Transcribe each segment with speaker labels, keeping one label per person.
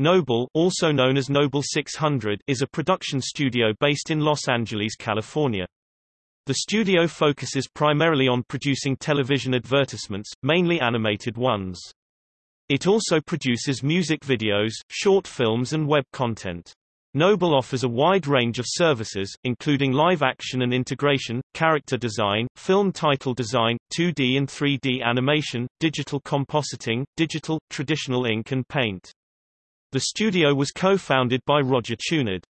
Speaker 1: Noble also known as Noble 600 is a production studio based in Los Angeles, California. The studio focuses primarily on producing television advertisements, mainly animated ones. It also produces music videos, short films and web content. Noble offers a wide range of services, including live action and integration, character design, film title design, 2D and 3D animation, digital compositing, digital, traditional ink and paint. The studio was co-founded by Roger Chouinard.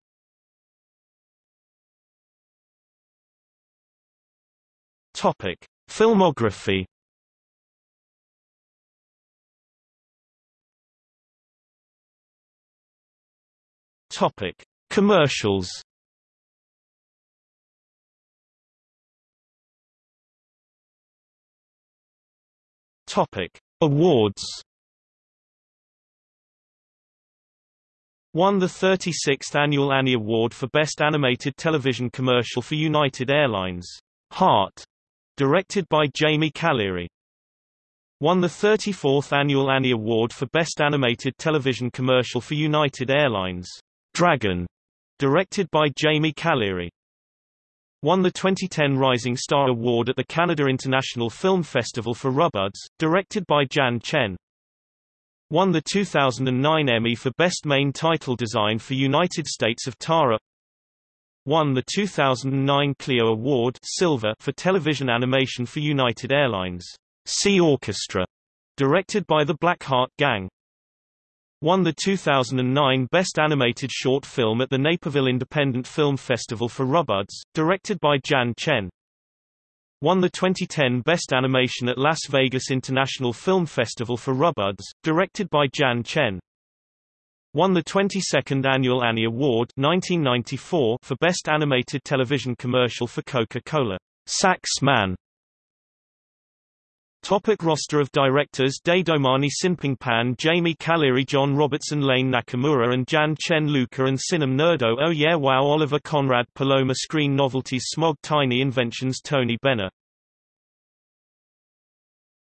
Speaker 1: Topic: Filmography. Topic: Commercials. Topic: Awards. Won the 36th Annual Annie Award for Best Animated Television Commercial for United Airlines. Heart, directed by Jamie Caliri. Won the 34th Annual Annie Award for Best Animated Television Commercial for United Airlines. Dragon, directed by Jamie Caliri. Won the 2010 Rising Star Award at the Canada International Film Festival for Rubbards, directed by Jan Chen. Won the 2009 Emmy for Best Main Title Design for United States of Tara. Won the 2009 Clio Award Silver for Television Animation for United Airlines. Sea Orchestra, directed by the Blackheart Gang. Won the 2009 Best Animated Short Film at the Naperville Independent Film Festival for Rubbards, directed by Jan Chen. Won the 2010 Best Animation at Las Vegas International Film Festival for Rubbards, directed by Jan Chen. Won the 22nd Annual Annie Award 1994 for Best Animated Television Commercial for Coca-Cola. Sax Man Topic roster of directors Daidomani Sinpingpan Jamie Caliri John Robertson Lane Nakamura and Jan Chen Luca and Sinem Nerdo. Oh Yeah Wow Oliver Conrad Paloma Screen Novelties Smog Tiny Inventions Tony Benner